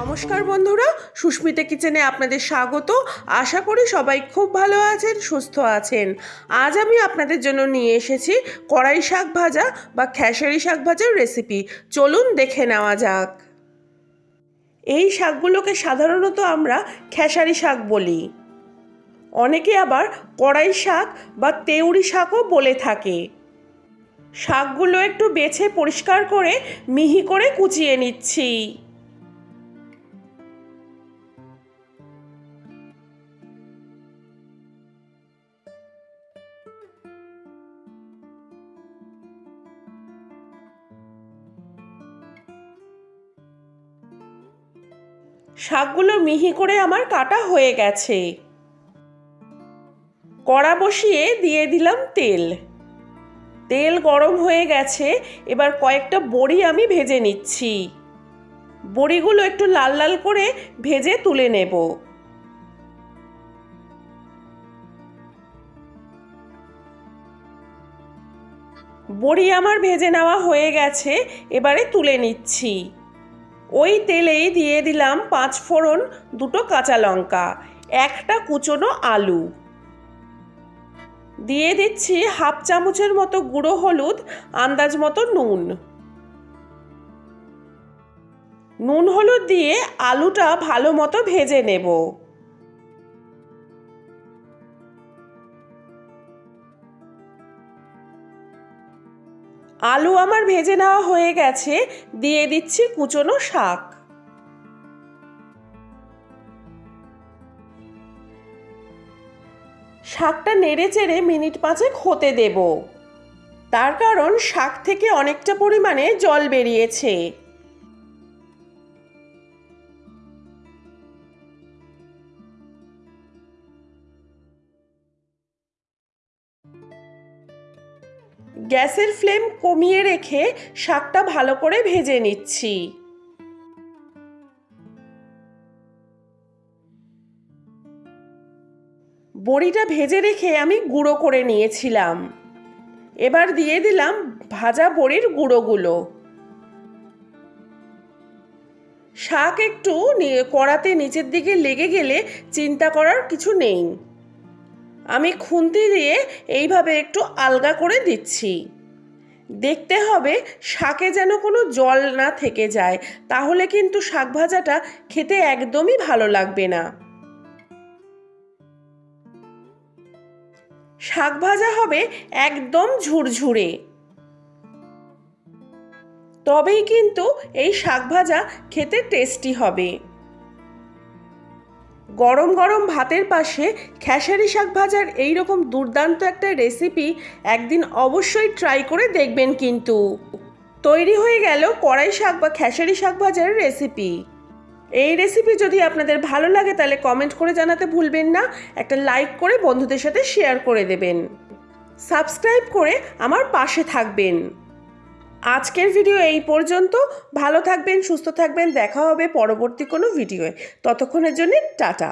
নমস্কার বন্ধুরা, সুস্মিতা কিচেনে আপনাদের স্বাগত। আশা করি সবাই খুব ভালো আছেন, সুস্থ আছেন। আজ আমি আপনাদের জন্য নিয়ে এসেছি কড়াই শাক ভাজা বা খেসারি শাক ভাজার রেসিপি চলুন দেখে নেওয়া যাক। এই শাকগুলোকে সাধারণত আমরা খেসারি শাক বলি। অনেকে আবার কড়াই শাক বা তেউরি শাকও বলে থাকে। শাকগুলো একটু বেছে পরিষ্কার করে মিহি করে কুচিয়ে নিচ্ছি। শাকগুলো মিহি করে আমার কাটা হয়ে গেছে। কড়া বসিয়ে দিয়ে দিলাম তেল। তেল গরম হয়ে গেছে, এবার কয়েকটা বড়ি আমি ভেজে নিচ্ছি। বড়িগুলো একটু লাল লাল করে ভেজে তুলে নেব। বড়ি আমার ভেজে নেওয়া হয়ে গেছে, এবারে তুলে নিচ্ছি। ওই তেলেই দিয়ে দিলাম পাঁচ ফোড়ন দুটো কাঁচা লঙ্কা, একটা কুচনো আলু। দিয়ে দিচ্ছি হাফ চামচের মতো গুঁড়ো হলুদ, আন্দাজ মতো নুন। নুন হলুদ দিয়ে আলুটা ভালো মতো ভেজে নেব। আলু আমার ভেজে নেওয়া হয়ে গেছে, দিয়ে দিচ্ছি কুচনো শাক। শাকটা নেড়ে চেড়ে মিনিট পাঁচেক হতে দেব। তার কারণ শাক থেকে অনেকটা পরিমাণে জল বেরিয়েছে। গ্যাসের ফ্লেম কমিয়ে রেখে শাকটা ভালো করে ভেজে নিচ্ছি। বড়িটা ভেজে রেখে আমি গুঁড়ো করে নিয়েছিলাম। এবার দিয়ে দিলাম ভাজা বড়ির গুঁড়োগুলো। শাক একটু কড়াতে নিচের দিকে লেগে গেলে চিন্তা করার কিছু নেই। আমি খুন্তি দিয়ে এইভাবে একটু আলগা করে দিচ্ছি। দেখতে হবে শাকে যেন কোনো জল না থেকে যায়, তাহলে কিন্তু শাক ভাজাটা খেতে একদমই ভালো লাগবে না। শাক ভাজা হবে একদম ঝুরঝুরে। তবেই কিন্তু এই শাক ভাজা খেতে টেস্টি হবে। গরম গরম ভাতের পাশে খেসারি শাক ভাজার এইরকম দুর্দান্ত একটা রেসিপি একদিন অবশ্যই ট্রাই করে দেখবেন কিন্তু। তৈরি হয়ে গেল কড়াই শাক বা খেসারি শাক ভাজার রেসিপি এই রেসিপি যদি আপনাদের ভালো লাগে তাহলে কমেন্ট করে জানাতে ভুলবেন না, একটা লাইক করে বন্ধুদের সাথে শেয়ার করে দেবেন। সাবস্ক্রাইব করে আমার পাশে থাকবেন। আজকের ভিডিও এই পর্যন্ত। ভালো থাকবেন, সুস্থ থাকবেন। দেখা হবে পরবর্তী কোনো ভিডিওয়ে ততক্ষণের জন্যে টাটা।